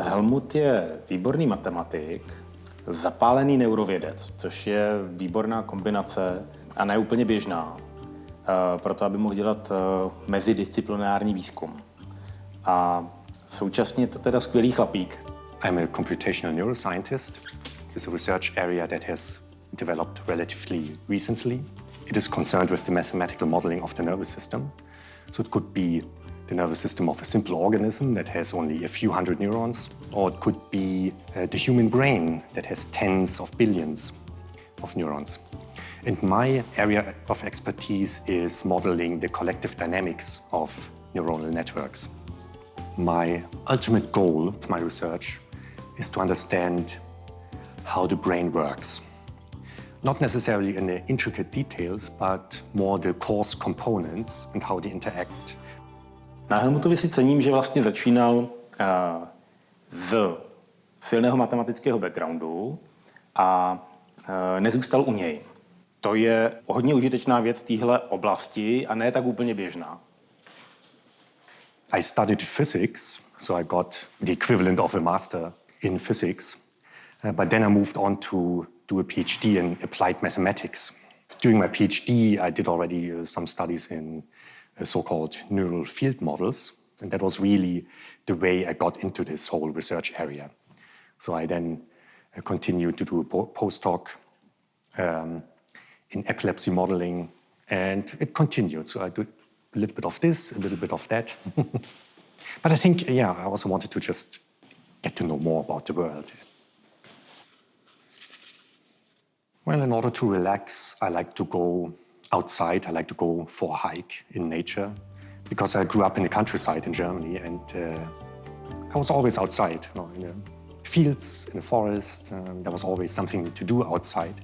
Helmut je výborný matematik, zapálený neurovědec, což je výborná kombinace a ne úplně běžná, eh, proto aby mohl dělat eh, mezidisciplinární výzkum. A současně je to teda skvělý chlapík. I'm a computational neuroscientist. It's a research area that has developed relatively recently. It is concerned with the mathematical modeling of the nervous system. So it could be the nervous system of a simple organism that has only a few hundred neurons, or it could be uh, the human brain that has tens of billions of neurons. And my area of expertise is modeling the collective dynamics of neuronal networks. My ultimate goal of my research is to understand how the brain works. Not necessarily in the intricate details, but more the coarse components and how they interact Na Helmutovi si cením, že vlastně začínal z silného matematického backgroundu a nezůstal u něj. To je hodně užitečná věc v téhle oblasti a ne tak úplně běžná. I studied physics, so I got the equivalent of a master in physics. Uh, but then I moved on to do a PhD in applied mathematics. During my PhD, I did already uh, some studies in so-called neural field models. And that was really the way I got into this whole research area. So I then uh, continued to do a postdoc um, in epilepsy modeling, and it continued. So I do a little bit of this, a little bit of that. but I think, yeah, I also wanted to just get to know more about the world. Well, in order to relax, I like to go outside. I like to go for a hike in nature because I grew up in the countryside in Germany and uh, I was always outside, you know, in the fields, in the forest. Um, there was always something to do outside.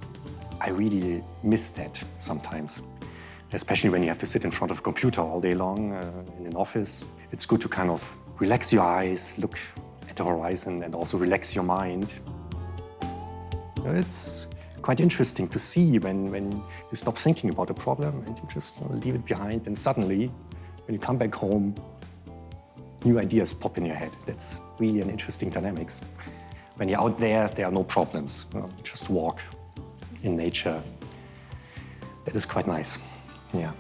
I really miss that sometimes, especially when you have to sit in front of a computer all day long uh, in an office. It's good to kind of relax your eyes, look at the horizon and also relax your mind. It's quite interesting to see when, when you stop thinking about a problem and you just leave it behind and suddenly, when you come back home, new ideas pop in your head. That's really an interesting dynamics. When you're out there, there are no problems. You know, just walk in nature. That is quite nice, yeah.